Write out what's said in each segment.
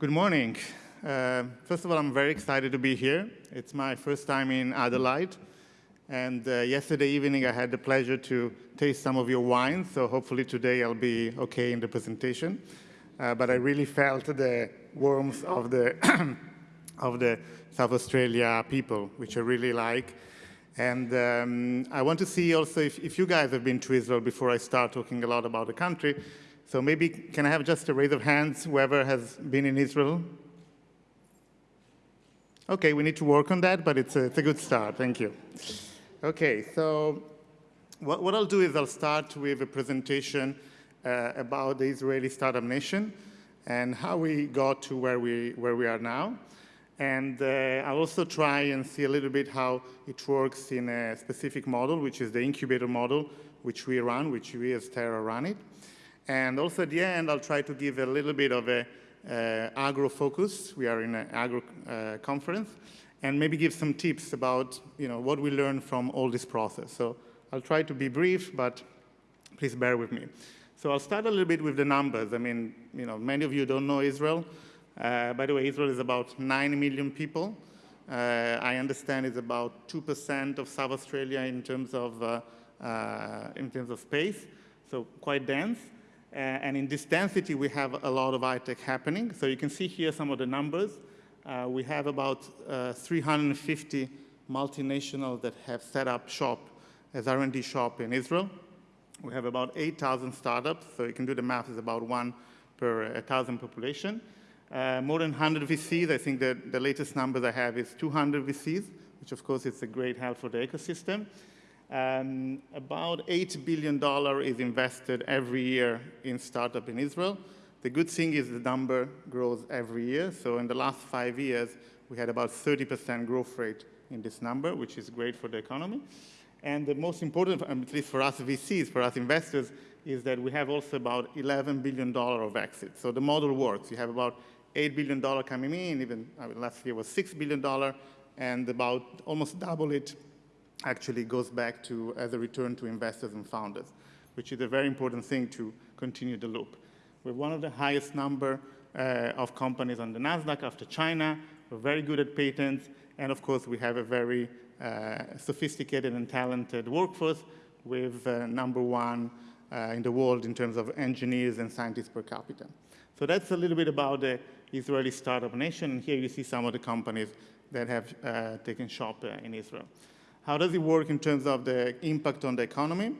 Good morning. Uh, first of all, I'm very excited to be here. It's my first time in Adelaide. And uh, yesterday evening, I had the pleasure to taste some of your wine. So hopefully today I'll be OK in the presentation. Uh, but I really felt the warmth of the, of the South Australia people, which I really like. And um, I want to see also if, if you guys have been to Israel before I start talking a lot about the country. So maybe can I have just a raise of hands, whoever has been in Israel? OK, we need to work on that, but it's a, it's a good start. Thank you. OK, so what, what I'll do is I'll start with a presentation uh, about the Israeli Startup Nation and how we got to where we, where we are now. And uh, I'll also try and see a little bit how it works in a specific model, which is the incubator model, which we run, which we as Terra run it. And also at the end, I'll try to give a little bit of a uh, agro focus. We are in an agro uh, conference. And maybe give some tips about you know, what we learned from all this process. So I'll try to be brief, but please bear with me. So I'll start a little bit with the numbers. I mean, you know, many of you don't know Israel. Uh, by the way, Israel is about 9 million people. Uh, I understand it's about 2% of South Australia in terms of, uh, uh, in terms of space, so quite dense. Uh, and in this density, we have a lot of high-tech happening. So you can see here some of the numbers. Uh, we have about 350 multinationals that have set up shop as R&D shop in Israel. We have about 8,000 startups, so you can do the math, it's about one per 1,000 population. Uh, more than 100 VCs. I think that the latest numbers I have is 200 VCs, which of course is a great help for the ecosystem. Um, about $8 billion is invested every year in startup in Israel. The good thing is the number grows every year. So in the last five years, we had about 30% growth rate in this number, which is great for the economy. And the most important, at least for us VCs, for us investors, is that we have also about $11 billion of exits. So the model works. You have about $8 billion coming in, even I mean, last year was $6 billion, and about almost double it actually goes back to as a return to investors and founders, which is a very important thing to continue the loop. We're one of the highest number uh, of companies on the NASDAQ after China. We're very good at patents, and of course, we have a very uh, sophisticated and talented workforce with uh, number one uh, in the world in terms of engineers and scientists per capita. So that's a little bit about the Israeli startup nation. And here you see some of the companies that have uh, taken shop uh, in Israel. How does it work in terms of the impact on the economy?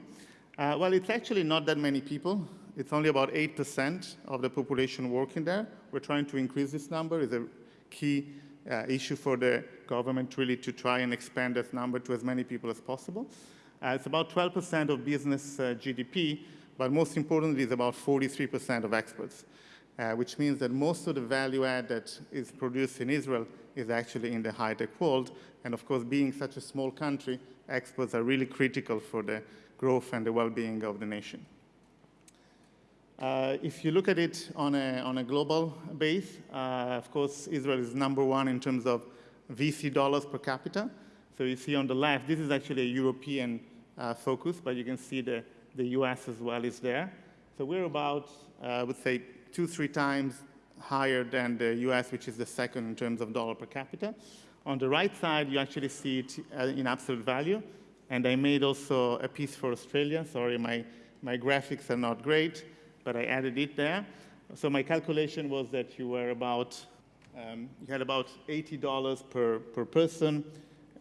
Uh, well, it's actually not that many people. It's only about 8% of the population working there. We're trying to increase this number. It's a key uh, issue for the government really to try and expand that number to as many people as possible. Uh, it's about 12% of business uh, GDP, but most importantly, it's about 43% of exports uh, which means that most of the value add that is produced in Israel is actually in the high-tech world. And of course, being such a small country, exports are really critical for the growth and the well-being of the nation. Uh, if you look at it on a, on a global base, uh, of course, Israel is number one in terms of VC dollars per capita. So you see on the left, this is actually a European uh, focus, but you can see the, the US as well is there. So we're about, uh, I would say, two, three times higher than the US, which is the second in terms of dollar per capita. On the right side, you actually see it uh, in absolute value. And I made also a piece for Australia. Sorry, my, my graphics are not great, but I added it there. So my calculation was that you were about, um, you had about $80 per, per person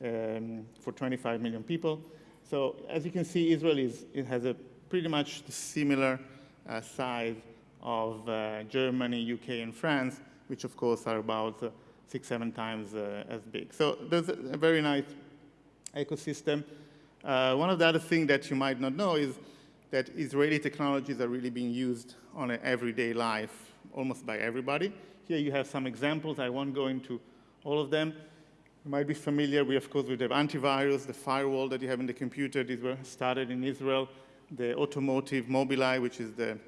um, for 25 million people. So as you can see, Israel is, it has a pretty much similar uh, size of uh, Germany, UK, and France, which of course are about uh, six, seven times uh, as big. So there's a, very nice ecosystem. Uh, one of the other things that you might not know is that Israeli technologies are really being used on an everyday life, almost by everybody. Here you have some examples. I won't go into all of them. You might be familiar, we of course, with the antivirus, the firewall that you have in the computer. These were started in Israel. The automotive Mobileye, which is the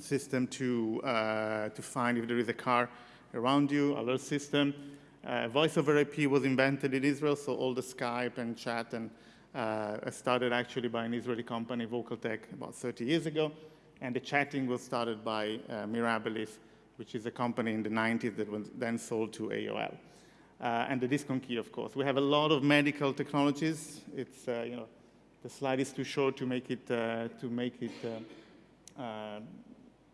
system to, uh, to find if there is a car around you, alert system. Uh, voice over IP was invented in Israel, so all the Skype and chat and uh, started actually by an Israeli company, VocalTec, about 30 years ago. And the chatting was started by uh, Mirabilis which is a company in the 90s that was then sold to AOL. Uh, and the DiskOnKey, of course. We have a lot of medical technologies. It's, uh, you know, the slide is too short to make it, uh, to make it, uh, uh,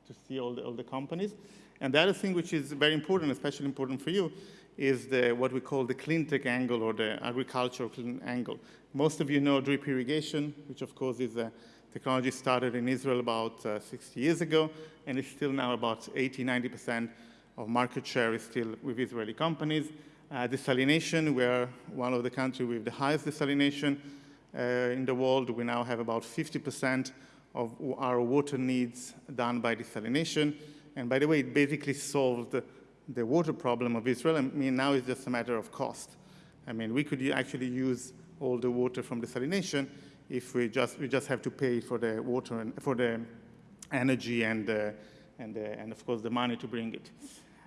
to see all the, all the companies. And the other thing which is very important, especially important for you, is the, what we call the clean tech angle or the agricultural clean angle. Most of you know drip irrigation, which of course is a technology started in Israel about uh, 60 years ago, and it's still now about 80, 90% of market share is still with Israeli companies. Uh, desalination, we are one of the countries with the highest desalination uh, in the world. We now have about 50% of our water needs done by desalination. And by the way, it basically solved the, water problem of Israel. I mean, now it's just a matter of cost. I mean, we could actually use all the water from desalination if we just, we just have to pay for the water and for the energy and, uh, and, uh, and of course the money to bring it.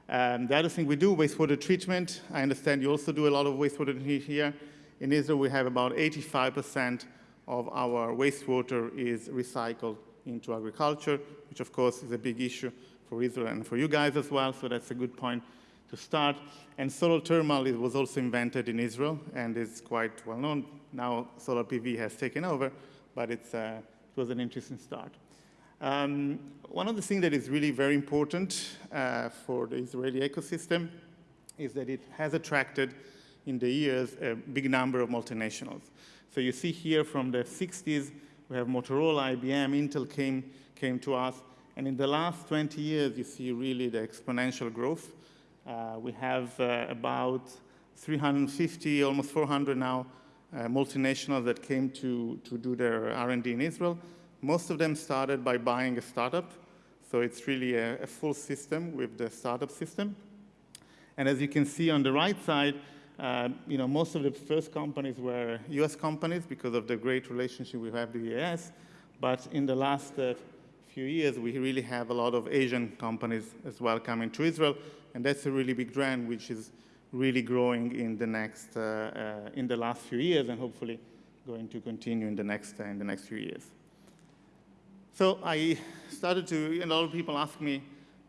Um, the other thing we do, wastewater treatment. I understand you also do a lot of wastewater here. In Israel, we have about 85% of our wastewater is recycled into agriculture, which of course is a big issue for Israel and for you guys as well, so that's a good point to start. And solar thermal was also invented in Israel and is quite well known. Now solar PV has taken over, but uh, it was an interesting start. Um, one of the things that is really very important uh, for the Israeli ecosystem is that it has attracted in the years a big number of multinationals. So you see here from the 60s, we have Motorola, IBM, Intel came, came to us. And in the last 20 years, you see really the exponential growth. Uh, we have uh, about 350, almost 400 now, uh, multinationals that came to, to do their R&D in Israel. Most of them started by buying a startup. So it's really a, a full system with the startup system. And as you can see on the right side, uh, you know, most of the first companies were US companies because of the great relationship we have with the US. But in the last uh, few years, we really have a lot of Asian companies as well coming to Israel. And that's a really big trend, which is really growing in the next, uh, uh in the last few years and hopefully going to continue in the next, uh, in the next few years. So I started to, and a lot of people ask me,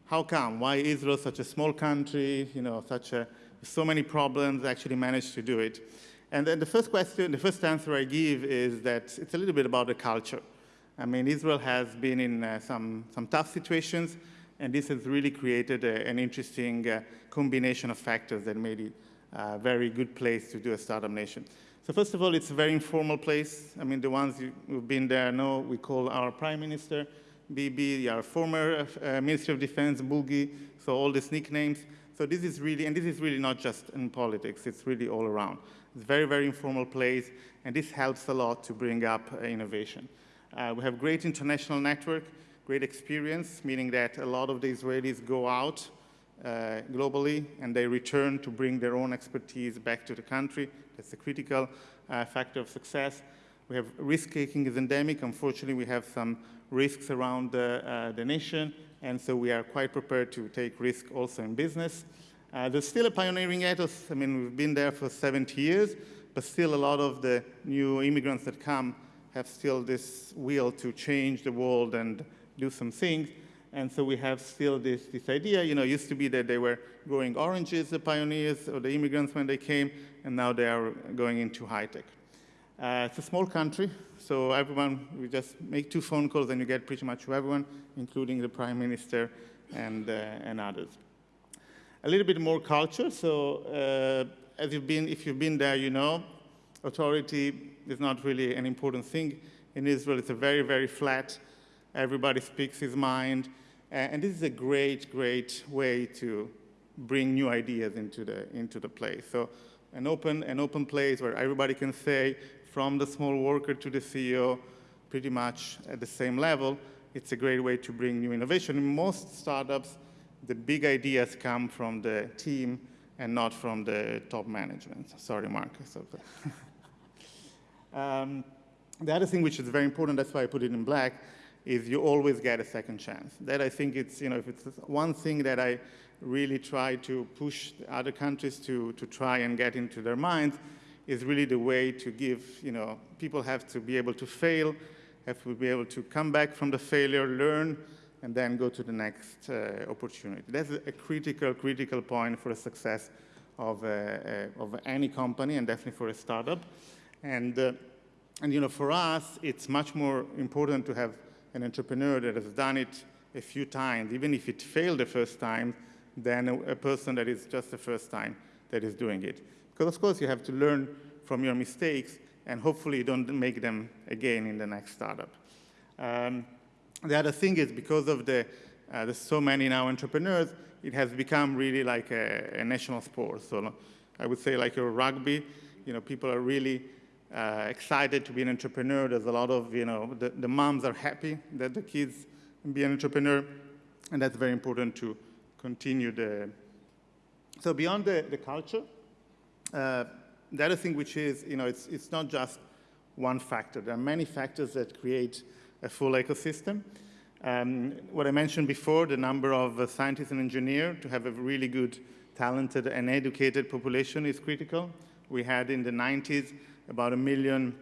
how come? Why Israel, such a small country, you know, such a, so many problems, actually managed to do it? And then the first question, the first answer I give is that it's a little bit about the culture. I mean, Israel has been in uh, some, some tough situations, and this has really created a, an interesting uh, combination of factors that made it a very good place to do a startup nation. So first of all, it's a very informal place. I mean, the ones who've been there know we call our prime minister Bibi, our former uh, Minister of Defense, Boogie, so all these nicknames. So this is really, and this is really not just in politics, it's really all around. It's a very, very informal place, and this helps a lot to bring up uh, innovation. Uh, we have great international network, great experience, meaning that a lot of the Israelis go out uh, globally and they return to bring their own expertise back to the country. That's a critical uh, factor of success. We have risk-taking is endemic. Unfortunately, we have some risks around the, uh, the nation, and so we are quite prepared to take risk also in business. Uh, there's still a pioneering ethos. I mean, we've been there for 70 years, but still a lot of the new immigrants that come have still this will to change the world and do some things. And so we have still this, this idea, you know, used to be that they were growing oranges, the pioneers or the immigrants when they came, and now they are going into high tech. Uh, it's a small country, so everyone, we just make two phone calls and you get pretty much everyone, including the prime minister and, uh, and others. A little bit more culture, so uh, as you've been, if you've been there, you know, authority is not really an important thing. In Israel, it's a very, very flat, everybody speaks his mind, and this is a great, great way to bring new ideas into the, into the place. So an open, an open place where everybody can say, from the small worker to the CEO, pretty much at the same level, it's a great way to bring new innovation. In most startups, the big ideas come from the team and not from the top management. Sorry, Marcus. um, the other thing which is very important, that's why I put it in black, is you always get a second chance. That I think it's, you know, if it's one thing that I really try to push other countries to, to try and get into their minds is really the way to give, you know, people have to be able to fail, have to be able to come back from the failure, learn, and then go to the next uh, opportunity. That's a critical, critical point for the success of, uh, uh, of any company and definitely for a startup. And, uh, and you know, for us, it's much more important to have an entrepreneur that has done it a few times, even if it failed the first time, than a, a person that is just the first time that is doing it. Because of course you have to learn from your mistakes and hopefully you don't make them again in the next startup. Um, the other thing is because of the, uh, there's so many now entrepreneurs, it has become really like a, a, national sport. So I would say like a rugby, you know, people are really uh, excited to be an entrepreneur. There's a lot of, you know, the, the moms are happy that the kids be an entrepreneur, and that's very important to continue the. So beyond the, the culture, uh, the other thing which is, you know, it's, it's not just one factor. There are many factors that create a full ecosystem. Um, what I mentioned before, the number of uh, scientists and engineers to have a really good, talented and educated population is critical. We had in the 90s about a million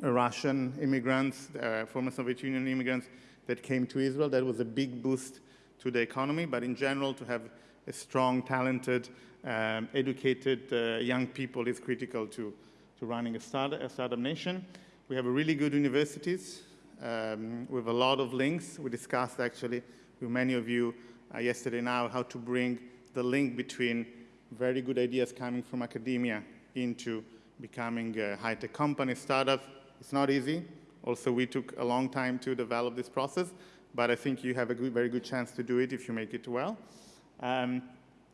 Russian immigrants, uh, former Soviet Union immigrants that came to Israel. That was a big boost to the economy, but in general, to have a strong, talented, um, educated uh, young people is critical to, to running a, start, a startup nation. We have really good universities um, with a lot of links. We discussed actually with many of you uh, yesterday now how to bring the link between very good ideas coming from academia into becoming a high-tech company, startup. It's not easy. Also, we took a long time to develop this process, but I think you have a good, very good chance to do it if you make it well. Um,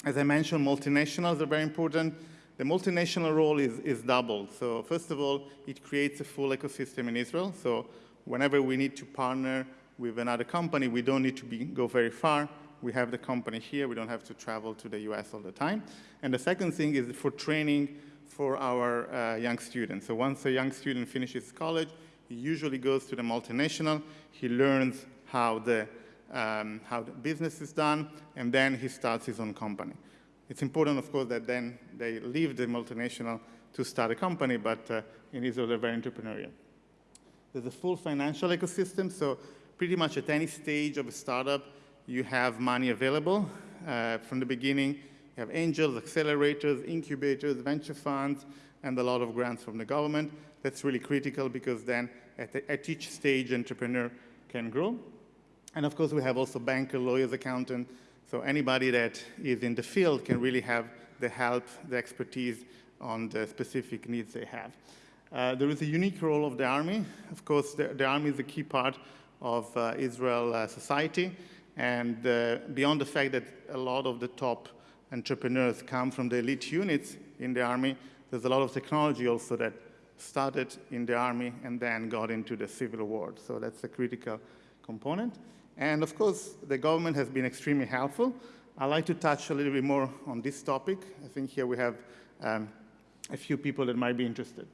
as I mentioned, multinationals are very important. The multinational role is, is doubled. So first of all, it creates a full ecosystem in Israel. So whenever we need to partner with another company, we don't need to be, go very far. We have the company here. We don't have to travel to the US all the time. And the second thing is for training for our uh, young students. So once a young student finishes college, he usually goes to the multinational. He learns how the um, how the business is done, and then he starts his own company. It's important, of course, that then they leave the multinational to start a company, but uh, in Israel, they're very entrepreneurial. There's a full financial ecosystem, so pretty much at any stage of a startup, you have money available. Uh, from the beginning, you have angels, accelerators, incubators, venture funds, and a lot of grants from the government. That's really critical because then at, the, at each stage, entrepreneur can grow. And of course, we have also banker, lawyers, accountant. So anybody that is in the field can really have the help, the expertise on the specific needs they have. Uh, there is a unique role of the army. Of course, the, the army is a key part of uh, Israel uh, society. And uh, beyond the fact that a lot of the top entrepreneurs come from the elite units in the army, there's a lot of technology also that started in the army and then got into the civil world. So that's a critical component. And of course, the government has been extremely helpful. I'd like to touch a little bit more on this topic. I think here we have um, a few people that might be interested.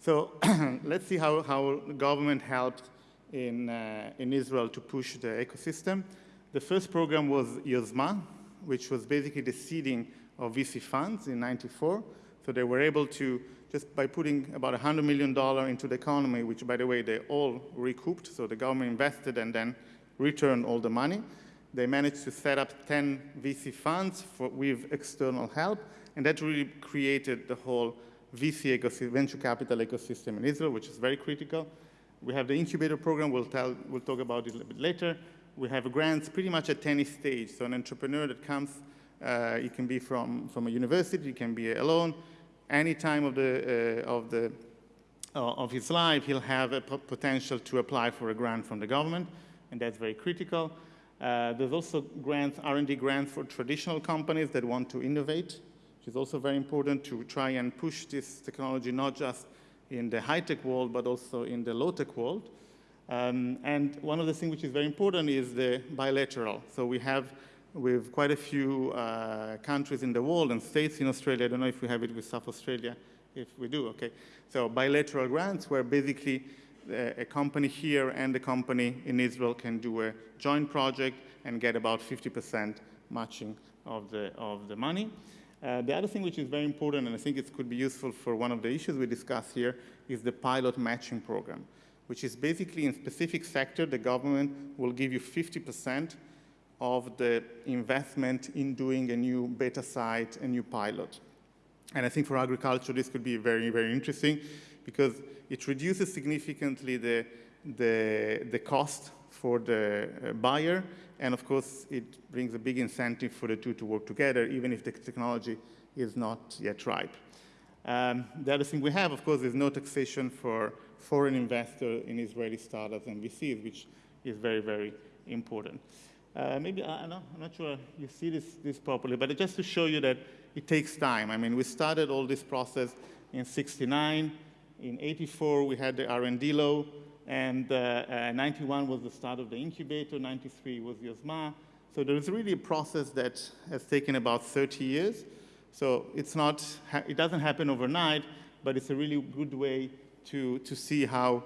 So let's see how, how the government helped in, uh, in Israel to push the ecosystem. The first program was Yozma, which was basically the seeding of VC funds in 94. So they were able to, just by putting about $100 million into the economy, which by the way, they all recouped. So the government invested and then returned all the money. They managed to set up 10 VC funds for, with external help, and that really created the whole VC ecosystem, venture capital ecosystem in Israel, which is very critical. We have the incubator program, we'll, tell, we'll talk about it a little bit later. We have grants pretty much at any stage. So an entrepreneur that comes, uh, it can be from, from a university, it can be alone. Any time of, the, uh, of, the, uh, of his life, he'll have a potential to apply for a grant from the government and that's very critical. Uh, there's also grants, R&D grants for traditional companies that want to innovate, which is also very important to try and push this technology not just in the high-tech world, but also in the low-tech world. Um, and one of the things which is very important is the bilateral. So we have with quite a few uh, countries in the world and states in Australia. I don't know if we have it with South Australia. If we do, okay. So bilateral grants where basically a company here and a company in Israel can do a joint project and get about 50% matching of the, of the money. Uh, the other thing which is very important, and I think it could be useful for one of the issues we discuss here, is the pilot matching program. Which is basically in specific sector, the government will give you 50% of the investment in doing a new beta site, a new pilot. And I think for agriculture, this could be very, very interesting because it reduces significantly the, the, the cost for the uh, buyer. And of course, it brings a big incentive for the two to work together, even if the technology is not yet ripe. Um, the other thing we have, of course, is no taxation for foreign investor in Israeli startups and VCs, which is very, very important. Uh, maybe, I, am not, not sure you see this, this properly, but just to show you that it takes time. I mean, we started all this process in 69. In 84, we had the R&D law, and uh, uh, 91 was the start of the incubator, 93 was Yozma. So there is really a process that has taken about 30 years. So it's not, it doesn't happen overnight, but it's a really good way to, to see how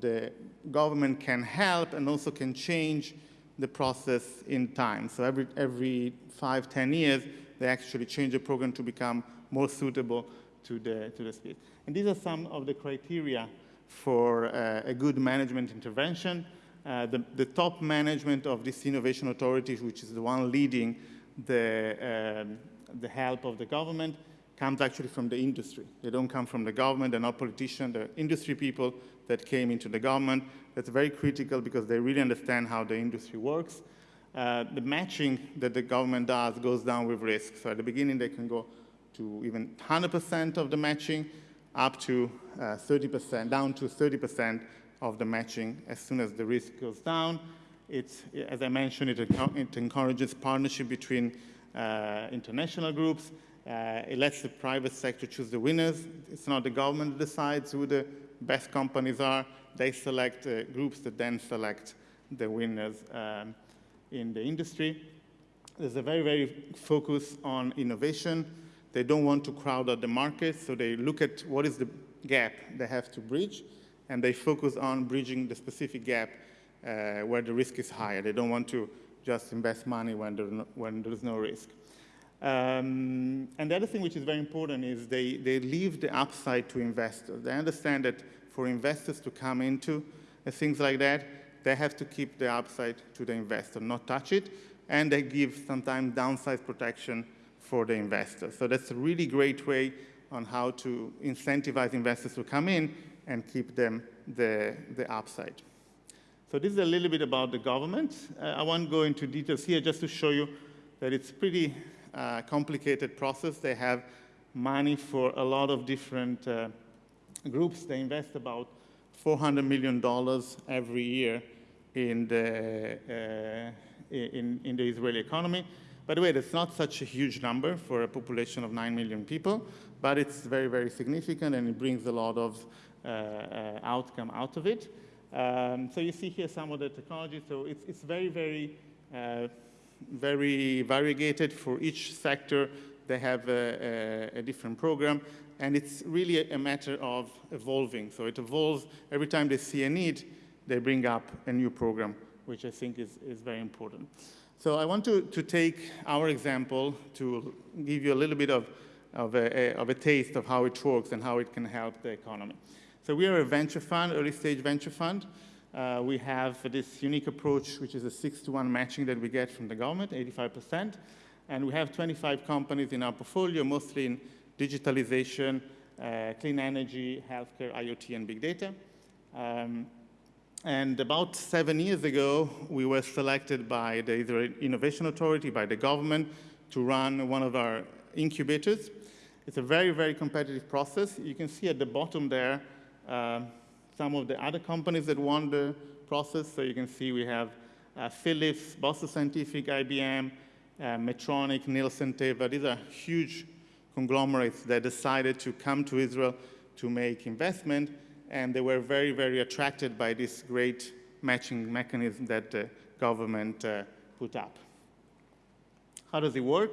the government can help and also can change the process in time. So every, every five, 10 years, they actually change the program to become more suitable to the, to the speed. And these are some of the criteria for uh, a good management intervention. Uh, the, the, top management of this innovation authority, which is the one leading the, um, the help of the government, comes actually from the industry. They don't come from the government, they're not politicians, they're industry people that came into the government. That's very critical because they really understand how the industry works. Uh, the matching that the government does goes down with risk. So at the beginning, they can go to even 100% of the matching, up to 30%, uh, down to 30% of the matching as soon as the risk goes down. It's, as I mentioned, it, it encourages partnership between uh, international groups. Uh, it lets the private sector choose the winners. It's not the government that decides who the best companies are. They select uh, groups that then select the winners um, in the industry. There's a very, very focus on innovation. They don't want to crowd out the market, so they look at what is the gap they have to bridge, and they focus on bridging the specific gap uh, where the risk is higher. They don't want to just invest money when, there when there's no risk. Um, and the other thing which is very important is they, they leave the upside to investors. They understand that for investors to come into uh, things like that, they have to keep the upside to the investor, not touch it, and they give sometimes downside protection for the investor. So that's a really great way on how to incentivize investors to come in and keep them the, the upside. So this is a little bit about the government. Uh, I won't go into details here just to show you that it's pretty uh, complicated process. They have money for a lot of different uh, groups. They invest about $400 million every year in the, uh, in, in the Israeli economy. By the way, that's not such a huge number for a population of 9 million people, but it's very, very significant and it brings a lot of uh, uh, outcome out of it. Um, so you see here some of the technology. So it's, it's very, very, uh, very variegated for each sector. They have a, a, a, different program, and it's really a matter of evolving. So it evolves every time they see a need, they bring up a new program, which I think is, is very important. So I want to, to take our example to give you a little bit of, of a, of a taste of how it works and how it can help the economy. So we are a venture fund, early stage venture fund. Uh, we have this unique approach, which is a six to one matching that we get from the government, 85%. And we have 25 companies in our portfolio, mostly in digitalization, uh, clean energy, healthcare, IoT, and big data. Um, and about seven years ago, we were selected by the Israel Innovation Authority, by the government, to run one of our incubators. It's a very, very competitive process. You can see at the bottom there uh, some of the other companies that won the process. So you can see we have uh, Philips, Boston Scientific, IBM, uh, Medtronic, Nielsen, Teva. These are huge conglomerates that decided to come to Israel to make investment and they were very, very attracted by this great matching mechanism that the government uh, put up. How does it work?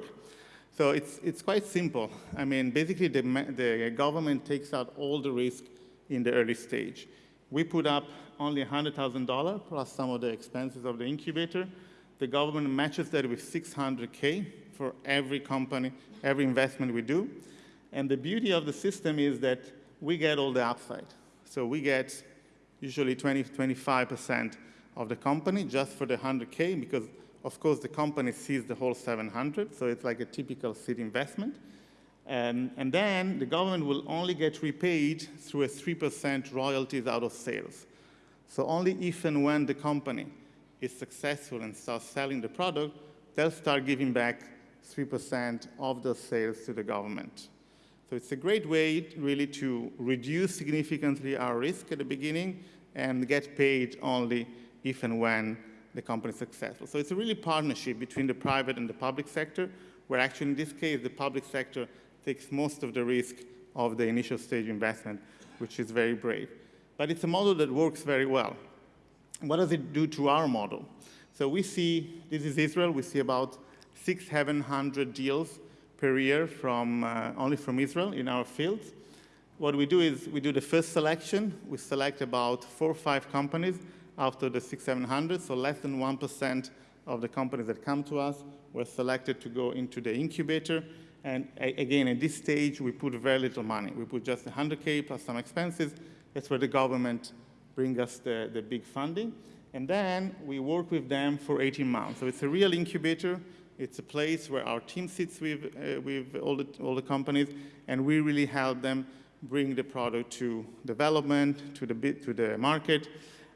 So it's, it's quite simple. I mean, basically, the, the government takes out all the risk in the early stage. We put up only $100,000 plus some of the expenses of the incubator. The government matches that with 600K for every company, every investment we do. And the beauty of the system is that we get all the upside. So we get usually 20, 25% of the company just for the 100K because of course the company sees the whole 700, so it's like a typical seed investment. Um, and then the government will only get repaid through a 3% royalties out of sales. So only if and when the company is successful and starts selling the product, they'll start giving back 3% of the sales to the government. So it's a great way really to reduce significantly our risk at the beginning and get paid only if and when the company is successful. So it's a really partnership between the private and the public sector, where actually in this case, the public sector takes most of the risk of the initial stage investment, which is very brave. But it's a model that works very well. What does it do to our model? So we see, this is Israel, we see about six, 700 deals per year from, uh, only from Israel in our fields. What we do is we do the first selection. We select about four or five companies after the six, 700, so less than 1% of the companies that come to us were selected to go into the incubator. And again, at this stage, we put very little money. We put just 100K plus some expenses. That's where the government brings us the, the big funding. And then we work with them for 18 months. So it's a real incubator. It's a place where our team sits with, uh, with all, the, all the companies, and we really help them bring the product to development, to the, to the market.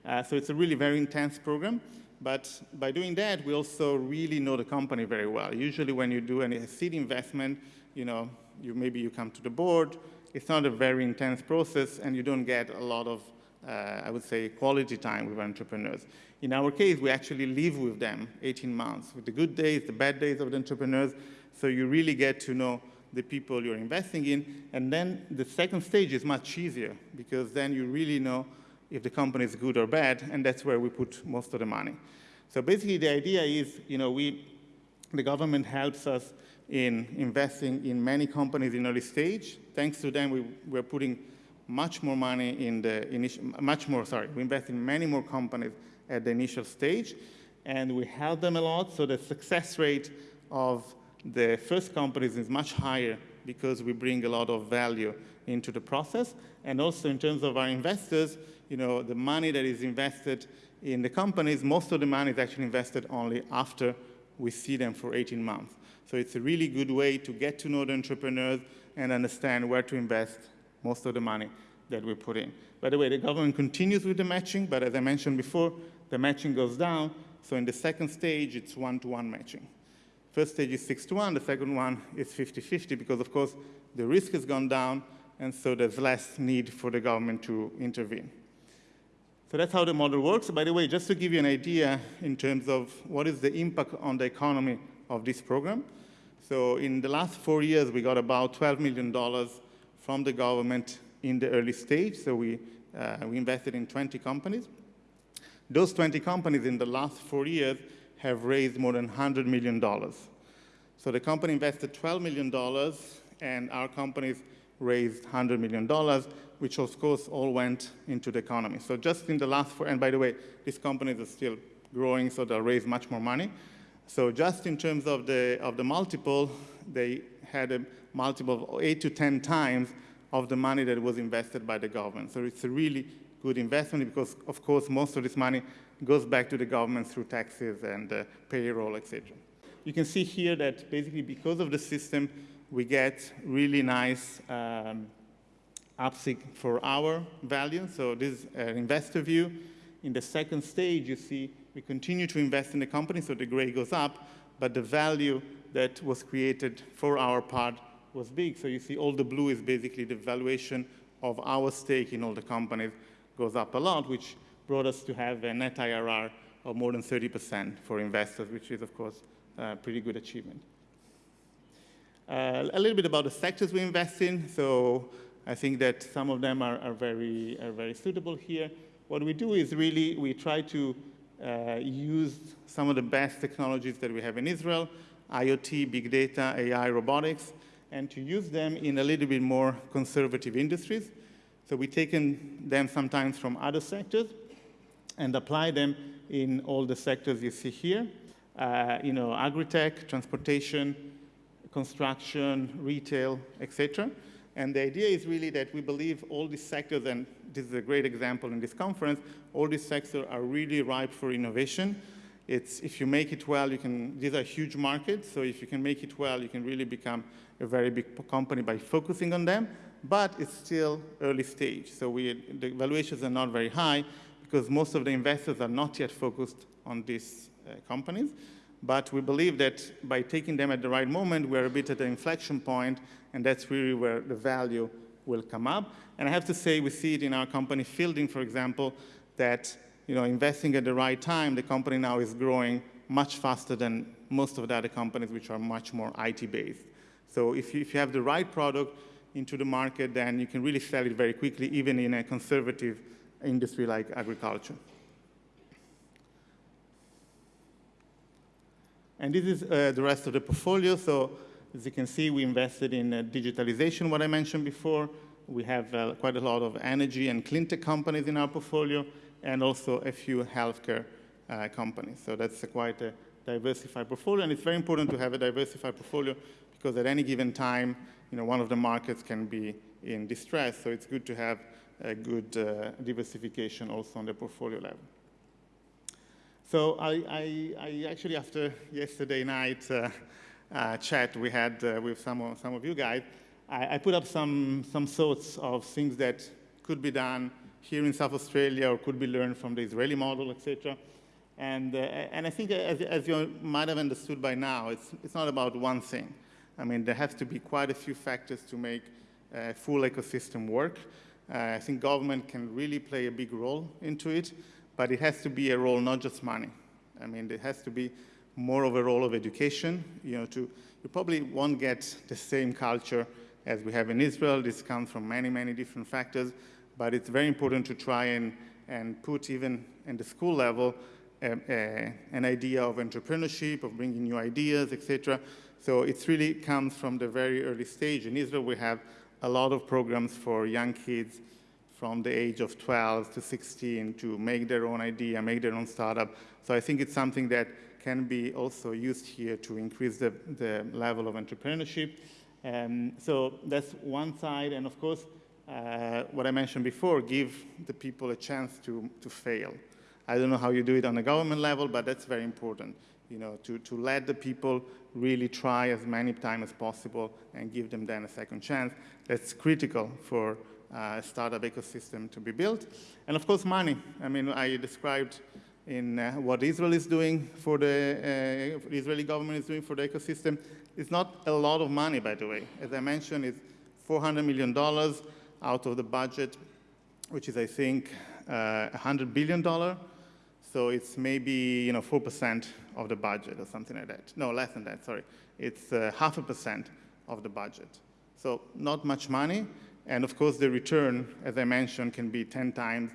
Uh, so it's a really very intense program. But by doing that, we also really know the company very well. Usually when you do any seed investment, you know, you, maybe you come to the board, it's not a very intense process and you don't get a lot of, uh, I would say, quality time with entrepreneurs. In our case, we actually live with them 18 months, with the good days, the bad days of the entrepreneurs, so you really get to know the people you're investing in. And then the second stage is much easier because then you really know if the company is good or bad, and that's where we put most of the money. So basically the idea is, you know, we, the government helps us in investing in many companies in early stage. Thanks to them, we, we're putting much more money in the initial, much more, sorry, we invest in many more companies at the initial stage, and we help them a lot, so the success rate of the first companies is much higher because we bring a lot of value into the process. And also in terms of our investors, you know, the money that is invested in the companies, most of the money is actually invested only after we see them for 18 months. So it's a really good way to get to know the entrepreneurs and understand where to invest most of the money that we put in. By the way, the government continues with the matching, but as I mentioned before, the matching goes down. So in the second stage, it's one-to-one -one matching. First stage is six to one, the second one is 50-50 because of course the risk has gone down and so there's less need for the government to intervene. So that's how the model works. By the way, just to give you an idea in terms of what is the impact on the economy of this program. So in the last four years, we got about $12 million from the government in the early stage. So we, uh, we invested in 20 companies. Those 20 companies in the last four years have raised more than $100 million. So the company invested $12 million, and our companies raised $100 million, which of course all went into the economy. So just in the last four, and by the way, these companies are still growing, so they'll raise much more money. So just in terms of the, of the multiple, they had a multiple of eight to 10 times of the money that was invested by the government. So it's a really good investment because, of course, most of this money goes back to the government through taxes and uh, payroll, etc. You can see here that basically because of the system, we get really nice um, uptick for our value. So this is an investor view. In the second stage, you see we continue to invest in the company, so the gray goes up, but the value that was created for our part was big. So you see all the blue is basically the valuation of our stake in all the companies goes up a lot, which brought us to have a net IRR of more than 30% for investors, which is, of course, a pretty good achievement. Uh, a little bit about the sectors we invest in. So I think that some of them are, are, very, are very suitable here. What we do is really, we try to uh, use some of the best technologies that we have in Israel, IoT, big data, AI, robotics, and to use them in a little bit more conservative industries. So we've taken them sometimes from other sectors and apply them in all the sectors you see here. Uh, you know, agri-tech, transportation, construction, retail, etc. And the idea is really that we believe all these sectors, and this is a great example in this conference, all these sectors are really ripe for innovation. It's, if you make it well, you can, these are huge markets, so if you can make it well, you can really become a very big company by focusing on them, but it's still early stage. So we, the valuations are not very high because most of the investors are not yet focused on these uh, companies. But we believe that by taking them at the right moment, we're a bit at an inflection point, and that's really where the value will come up. And I have to say, we see it in our company Fieldin, for example, that you know, investing at the right time, the company now is growing much faster than most of the other companies which are much more IT-based. So if you, if you have the right product into the market, then you can really sell it very quickly, even in a conservative industry like agriculture. And this is uh, the rest of the portfolio. So as you can see, we invested in uh, digitalization, what I mentioned before. We have uh, quite a lot of energy and clean tech companies in our portfolio and also a few healthcare uh, companies. So that's a quite a diversified portfolio, and it's very important to have a diversified portfolio because at any given time, you know, one of the markets can be in distress, so it's good to have a good uh, diversification also on the portfolio level. So I, I, I actually, after yesterday night uh, uh, chat we had uh, with some of, some of you guys, I, I put up some, some thoughts of things that could be done here in South Australia or could be learned from the Israeli model, etc. And, uh, and I think as, as, you might have understood by now, it's, it's not about one thing. I mean, there has to be quite a few factors to make a full ecosystem work. Uh, I think government can really play a big role into it, but it has to be a role, not just money. I mean, there has to be more of a role of education. You know, to, you probably won't get the same culture as we have in Israel. This comes from many, many different factors but it's very important to try and, and put even in the school level an idea of entrepreneurship, of bringing new ideas, etc. So it really comes from the very early stage. In Israel, we have a lot of programs for young kids from the age of 12 to 16 to make their own idea, make their own startup. So I think it's something that can be also used here to increase the, the level of entrepreneurship. Um, so that's one side, and of course, uh, what I mentioned before, give the people a chance to, to fail. I don't know how you do it on a government level, but that's very important, you know, to, to let the people really try as many times as possible and give them then a second chance. That's critical for uh, a startup ecosystem to be built. And of course, money. I mean, I described in uh, what Israel is doing for the uh, Israeli government is doing for the ecosystem. It's not a lot of money, by the way. As I mentioned, it's $400 million out of the budget, which is, I think, uh, $100 billion. So it's maybe, you know, 4% of the budget or something like that. No, less than that, sorry. It's uh, half a percent of the budget. So not much money. And of course, the return, as I mentioned, can be 10 times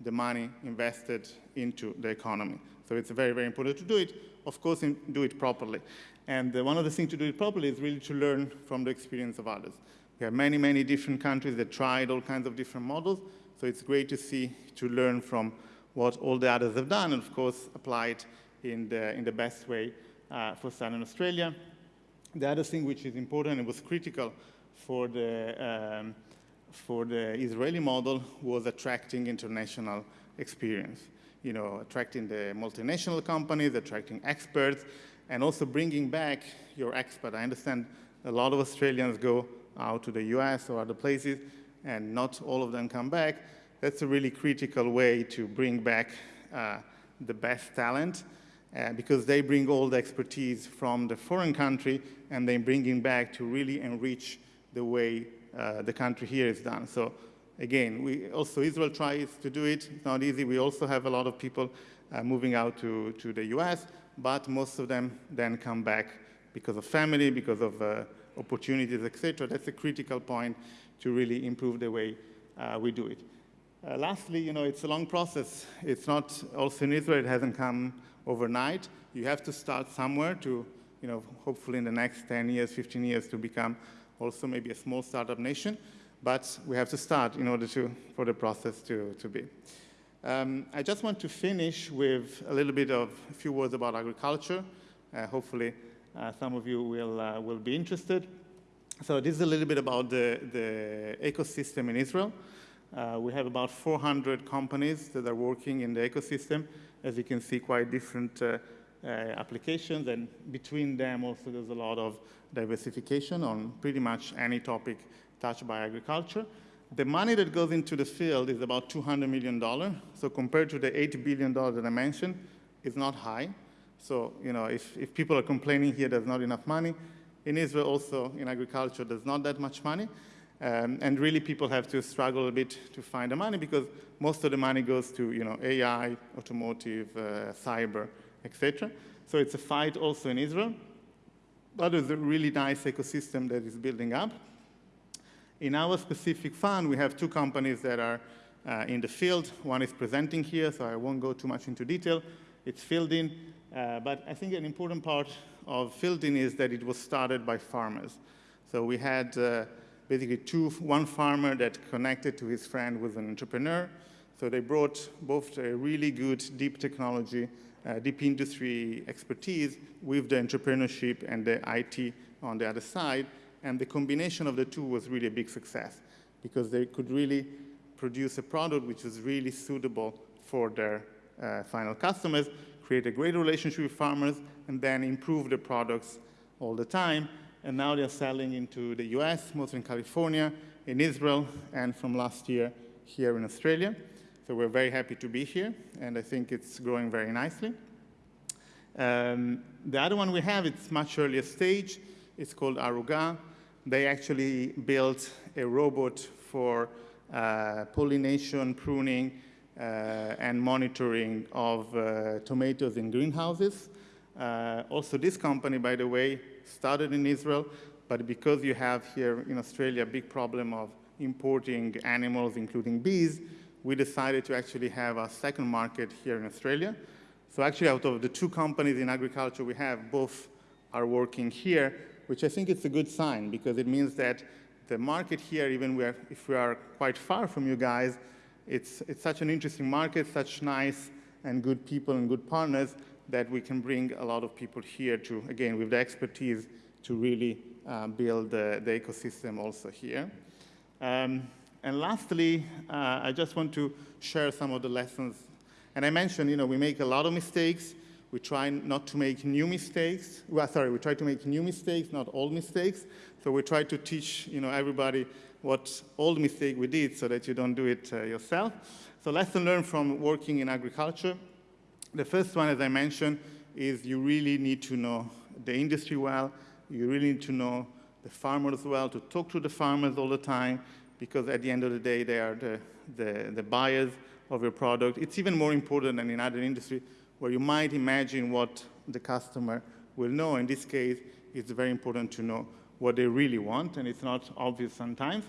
the money invested into the economy. So it's very, very important to do it. Of course, do it properly. And uh, one of the things to do it properly is really to learn from the experience of others. We have many, many different countries that tried all kinds of different models. So it's great to see, to learn from what all the others have done, and of course, apply it in the, in the best way uh, for Southern Australia. The other thing which is important and was critical for the, um, for the Israeli model was attracting international experience. You know, attracting the multinational companies, attracting experts, and also bringing back your expert. I understand a lot of Australians go out to the US or other places, and not all of them come back, that's a really critical way to bring back uh, the best talent uh, because they bring all the expertise from the foreign country and they bring it back to really enrich the way uh, the country here is done. So again, we also Israel tries to do it. It's not easy. We also have a lot of people uh, moving out to, to the US, but most of them then come back because of family, because of uh, opportunities, etc. That's a critical point to really improve the way uh, we do it. Uh, lastly, you know, it's a long process. It's not, also in Israel, it hasn't come overnight. You have to start somewhere to, you know, hopefully in the next 10 years, 15 years to become also maybe a small startup nation. But we have to start in order to, for the process to, to be. Um, I just want to finish with a little bit of a few words about agriculture. Uh, hopefully, uh, some of you will, uh, will be interested. So this is a little bit about the, the ecosystem in Israel. Uh, we have about 400 companies that are working in the ecosystem. As you can see, quite different uh, uh, applications, and between them also there's a lot of diversification on pretty much any topic touched by agriculture. The money that goes into the field is about $200 million. So compared to the $8 billion that I mentioned, it's not high. So, you know, if, if people are complaining here there's not enough money, in Israel also in agriculture there's not that much money. Um, and really people have to struggle a bit to find the money because most of the money goes to, you know, AI, automotive, uh, cyber, etc. So it's a fight also in Israel. But there's a really nice ecosystem that is building up. In our specific fund, we have two companies that are uh, in the field. One is presenting here, so I won't go too much into detail. It's Fieldin, uh, but I think an important part of Fieldin is that it was started by farmers. So we had uh, basically two, one farmer that connected to his friend with an entrepreneur. So they brought both a really good deep technology, uh, deep industry expertise with the entrepreneurship and the IT on the other side. And the combination of the two was really a big success because they could really produce a product which was really suitable for their uh, final customers, create a great relationship with farmers, and then improve the products all the time. And now they're selling into the US, mostly in California, in Israel, and from last year here in Australia. So we're very happy to be here, and I think it's growing very nicely. Um, the other one we have, it's much earlier stage. It's called Arugga. They actually built a robot for uh, pollination, pruning, uh, and monitoring of uh, tomatoes in greenhouses. Uh, also, this company, by the way, started in Israel, but because you have here in Australia a big problem of importing animals, including bees, we decided to actually have a second market here in Australia. So actually, out of the two companies in agriculture we have, both are working here, which I think is a good sign because it means that the market here, even if we are quite far from you guys, it's, it's such an interesting market, such nice and good people and good partners that we can bring a lot of people here to, again, with the expertise to really uh, build the, the, ecosystem also here. Um, and lastly, uh, I just want to share some of the lessons. And I mentioned, you know, we make a lot of mistakes. We try not to make new mistakes. Well, sorry, we try to make new mistakes, not old mistakes. So we try to teach, you know, everybody what old mistake we did so that you don't do it uh, yourself. So lesson learned from working in agriculture. The first one, as I mentioned, is you really need to know the industry well. You really need to know the farmers well, to talk to the farmers all the time, because at the end of the day, they are the, the, the buyers of your product. It's even more important than in other industries where you might imagine what the customer will know. In this case, it's very important to know what they really want, and it's not obvious sometimes.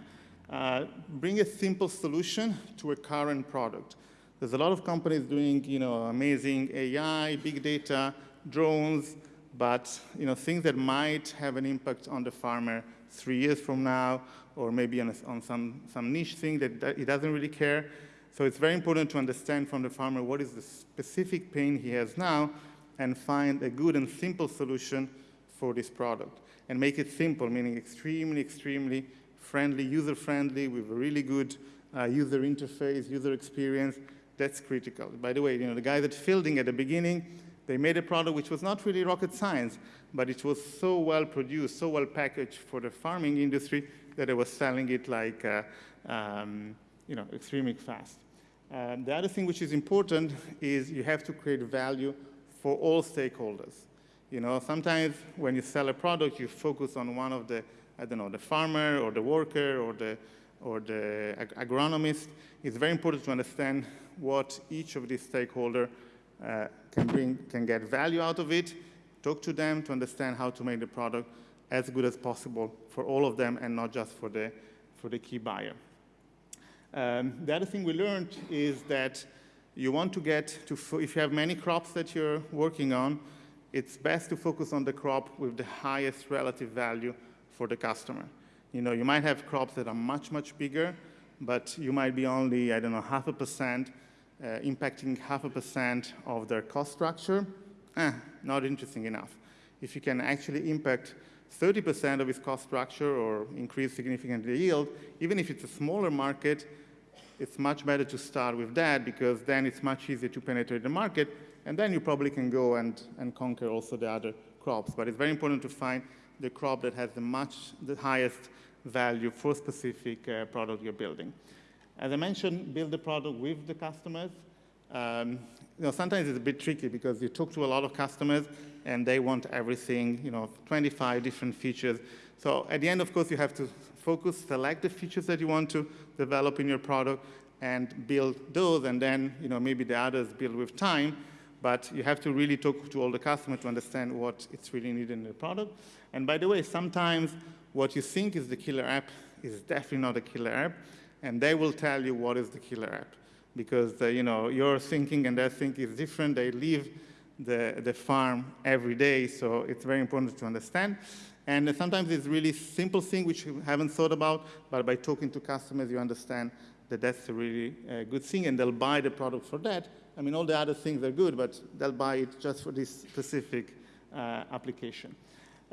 Uh, bring a simple solution to a current product. There's a lot of companies doing, you know, amazing AI, big data, drones, but, you know, things that might have an impact on the farmer three years from now, or maybe on, a, on some, some niche thing that, that he doesn't really care. So it's very important to understand from the farmer what is the specific pain he has now and find a good and simple solution for this product. And make it simple, meaning extremely, extremely friendly, user-friendly, with a really good uh, user interface, user experience. That's critical. By the way, you know, the guys at Fieldin at the beginning, they made a product which was not really rocket science, but it was so well produced, so well packaged for the farming industry that they were selling it like, uh, um, you know, extremely fast. Um, the other thing which is important is you have to create value for all stakeholders. You know, sometimes when you sell a product, you focus on one of the, I don't know, the farmer or the worker or the, or the ag agronomist. It's very important to understand what each of these stakeholders uh, can bring, can get value out of it, talk to them to understand how to make the product as good as possible for all of them and not just for the, for the key buyer. Um, the other thing we learned is that you want to get to, if you have many crops that you're working on, it's best to focus on the crop with the highest relative value for the customer. You know, you might have crops that are much, much bigger, but you might be only, I don't know, half a percent, uh, impacting half a percent of their cost structure. Eh, not interesting enough. If you can actually impact 30% of its cost structure or increase significantly the yield, even if it's a smaller market, it's much better to start with that because then it's much easier to penetrate the market, and then you probably can go and, and conquer also the other crops. But it's very important to find the crop that has the much the highest value for specific uh, product you're building. As I mentioned, build the product with the customers. Um, you know, sometimes it's a bit tricky because you talk to a lot of customers and they want everything, you know, 25 different features. So at the end, of course, you have to focus, select the features that you want to develop in your product and build those, and then, you know, maybe the others build with time, but you have to really talk to all the customers to understand what it's really needed in the product. And by the way, sometimes what you think is the killer app is definitely not a killer app, and they will tell you what is the killer app. Because, uh, you know, your thinking and their thinking is different. They leave the, the farm every day, so it's very important to understand. And sometimes it's really simple thing which you haven't thought about, but by talking to customers, you understand that that's a really uh, good thing, and they'll buy the product for that. I mean, all the other things are good, but they'll buy it just for this specific uh, application.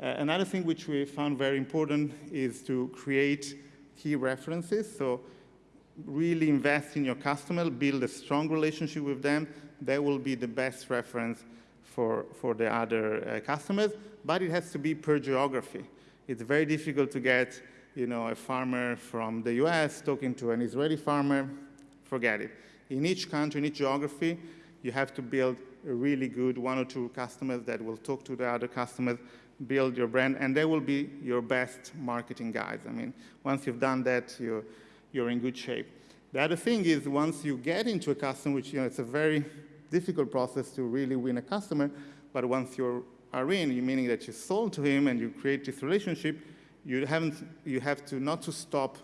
Uh, another thing which we found very important is to create key references. So really invest in your customer, build a strong relationship with them. They will be the best reference for, for the other uh, customers, but it has to be per geography. It's very difficult to get you know, a farmer from the US talking to an Israeli farmer, forget it. In each country, in each geography, you have to build a really good one or two customers that will talk to the other customers, build your brand, and they will be your best marketing guys. I mean, once you've done that, you're, you're in good shape. The other thing is once you get into a customer, which you know, it's a very difficult process to really win a customer, but once you are in, meaning that you sold to him and you create this relationship, you, haven't, you have to not to stop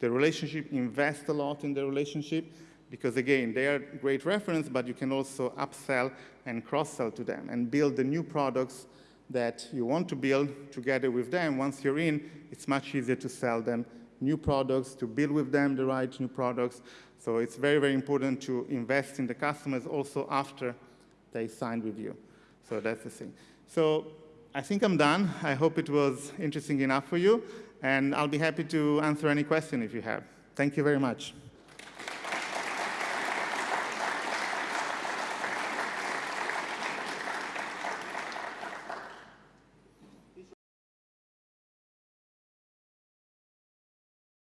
the relationship, invest a lot in the relationship, because again, they are great reference, but you can also upsell and cross-sell to them and build the new products that you want to build together with them. Once you're in, it's much easier to sell them new products, to build with them the right new products. So it's very, very important to invest in the customers also after they signed with you. So that's the thing. So I think I'm done. I hope it was interesting enough for you. And I'll be happy to answer any question if you have. Thank you very much.